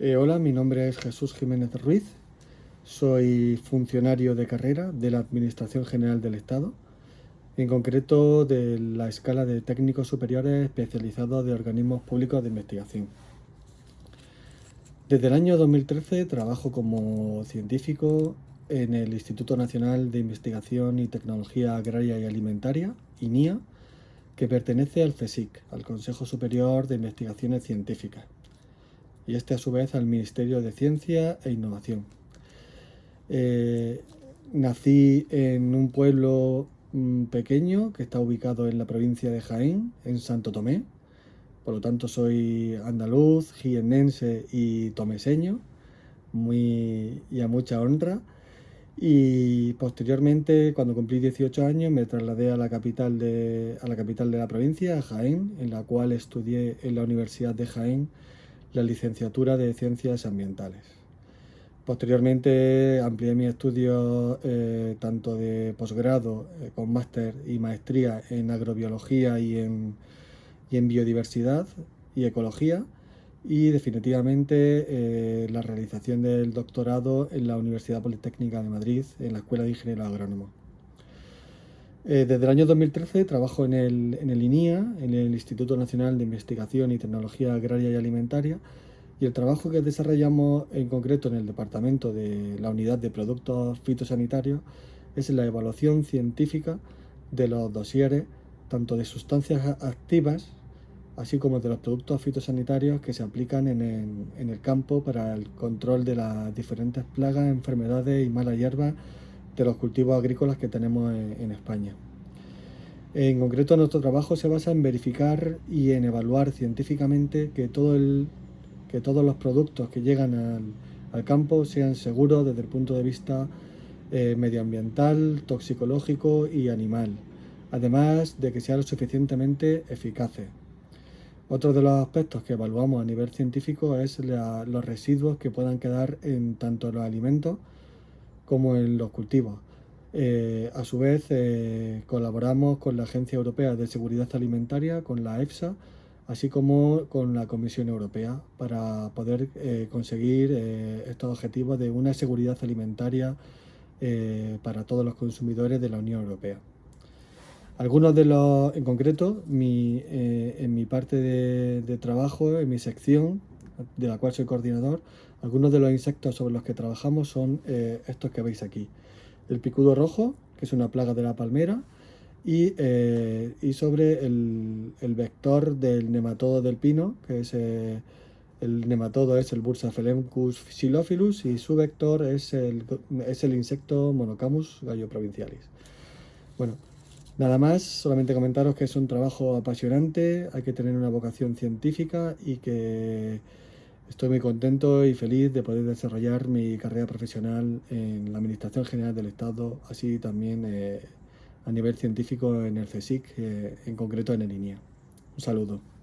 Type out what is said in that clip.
Eh, hola, mi nombre es Jesús Jiménez Ruiz, soy funcionario de carrera de la Administración General del Estado, en concreto de la escala de técnicos superiores especializados de organismos públicos de investigación. Desde el año 2013 trabajo como científico en el Instituto Nacional de Investigación y Tecnología Agraria y Alimentaria, INIA, que pertenece al CSIC, al Consejo Superior de Investigaciones Científicas y este a su vez al Ministerio de Ciencia e Innovación. Eh, nací en un pueblo mm, pequeño que está ubicado en la provincia de Jaén, en Santo Tomé. Por lo tanto soy andaluz, jiennense y tomeseño, muy, y a mucha honra. Y posteriormente, cuando cumplí 18 años, me trasladé a la capital de, a la, capital de la provincia, a Jaén, en la cual estudié en la Universidad de Jaén la licenciatura de Ciencias Ambientales. Posteriormente amplié mis estudios eh, tanto de posgrado eh, con máster y maestría en agrobiología y en, y en biodiversidad y ecología y definitivamente eh, la realización del doctorado en la Universidad Politécnica de Madrid en la Escuela de Ingeniero Agrónomo. Eh, desde el año 2013 trabajo en el, INIA, en el Instituto Nacional de Investigación y Tecnología Agraria y Alimentaria, y el trabajo que desarrollamos en concreto en el departamento de la unidad de productos fitosanitarios es la evaluación científica de los dosieres, tanto de sustancias activas, así como de los productos fitosanitarios que se aplican en el, en el campo para el control de las diferentes plagas, enfermedades y malas hierbas de los cultivos agrícolas que tenemos en, España. En concreto, nuestro trabajo se basa en verificar y en evaluar científicamente que, todo el, que todos los productos que llegan al, campo sean seguros desde el punto de vista eh, medioambiental, toxicológico y animal, además de que sean lo suficientemente eficaces. Otro de los aspectos que evaluamos a nivel científico es los residuos que puedan quedar en tanto los alimentos como en los cultivos. Eh, a su vez, eh, colaboramos con la Agencia Europea de Seguridad Alimentaria, con la EFSA, así como con la Comisión Europea, para poder eh, conseguir estos objetivos de una seguridad alimentaria para todos los consumidores de la Unión Europea. Algunos de los, en concreto, en mi parte de trabajo, en mi sección, de la cual soy coordinador, algunos de los insectos sobre los que trabajamos son eh, estos que veis aquí. El picudo rojo, que es una plaga de la palmera, y, eh, sobre el, vector del nematodo del pino, que es eh, el nematodo es el Bursaphelemcus xylophilus y su vector es el, es el insecto Monocamus galloprovincialis. Bueno, nada más, solamente comentaros que es un trabajo apasionante, hay que tener una vocación científica y que Estoy muy contento y feliz de poder desarrollar mi carrera profesional en la Administración General del Estado, así también eh, a nivel científico en el CSIC, eh, en concreto en el INIA. Un saludo.